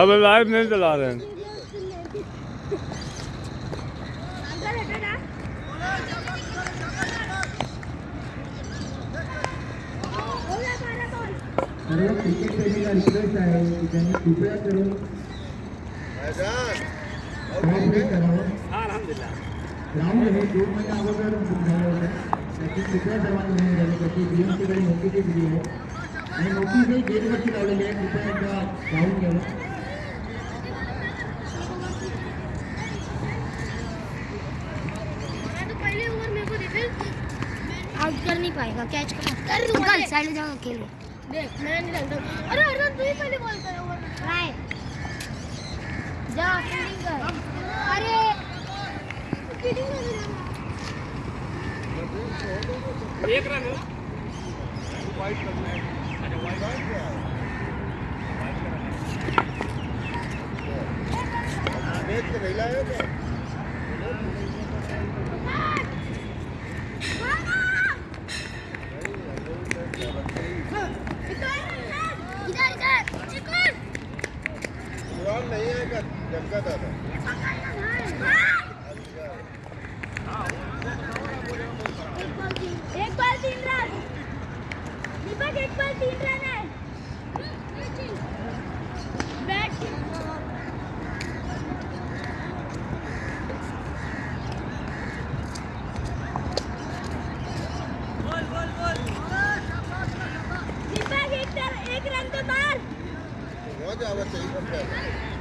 अब लाइव नहीं चला रहे हैं अंकल हटो ना हो गया हमारा बॉल सर्व क्रिकेट प्रेमीला रिक्वेस्ट आहे की त्यांनी कृपया करून ग्राउंड हे दोन महिने अगोदर बुक झालं होतं. त्याची कृपया सर्वांनी नोंद घ्यावी त्याची बीएमसीकडे नोटीस दिली आहे. आणि नोटीस गेटवरती लावलेली आहे. कृपया एकदा पाहून घ्यावं मैं तो पहले ओवर मेरे को देखे आउट कर नहीं पाएगा कैच कर कर अंकल साइड जाओ खेल देख मैं नहीं लगता। अरे अर्जुन तू ही पहले बॉल कर ओवर ट्राई जा फील्डिंग कर। अरे फील्डिंग कर मैच तो नहीं लाए क्या कुरान नहीं आएगा जमका दादा एक बॉल तीन रन। दीपक, एक बॉल तीन रन है। दीपक एक रन तो मार। 我家我这一个牌